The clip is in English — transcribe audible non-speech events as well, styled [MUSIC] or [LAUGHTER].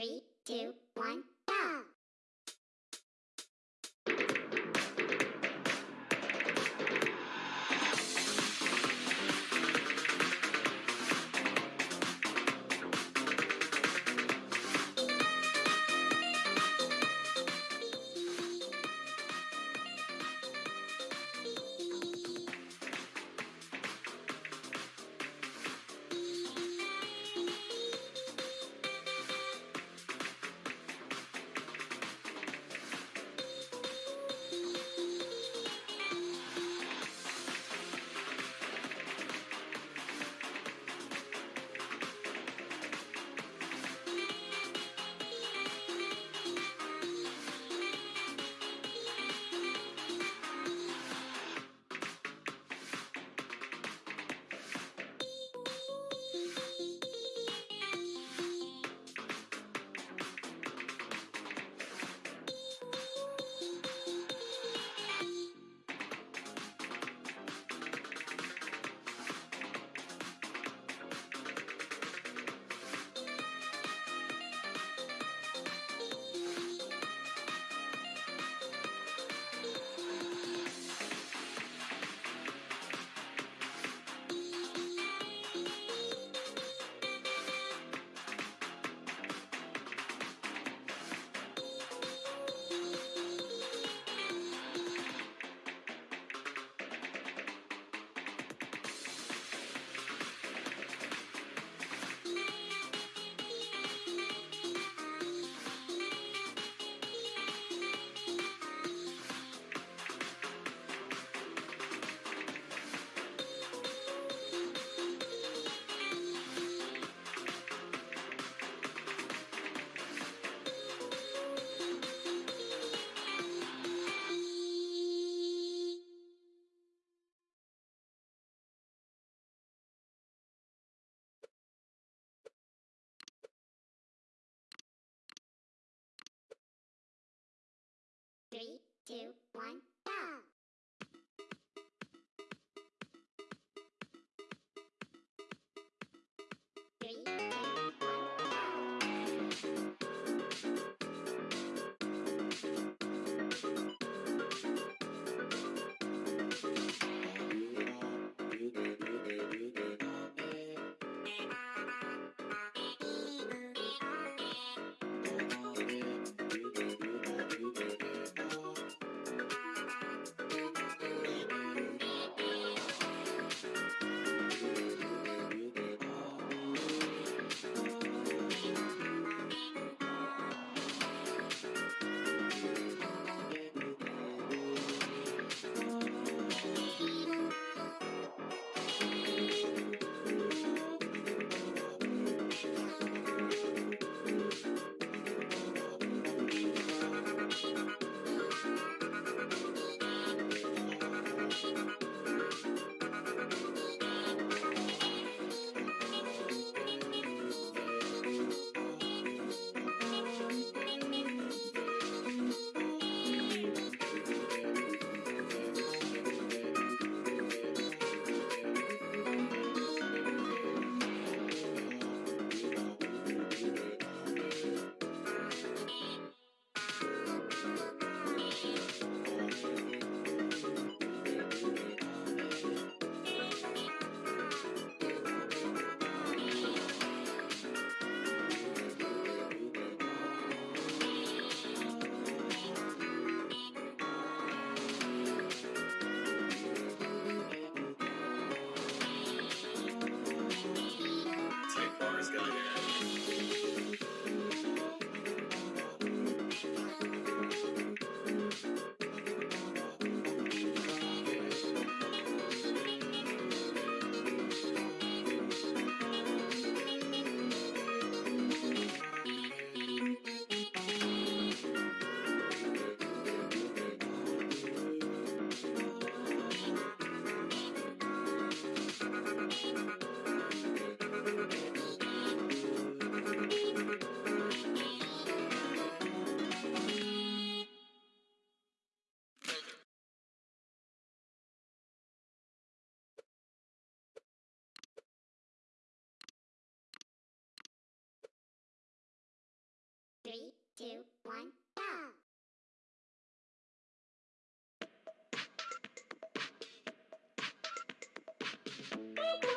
Three, two, one! Bye. [LAUGHS]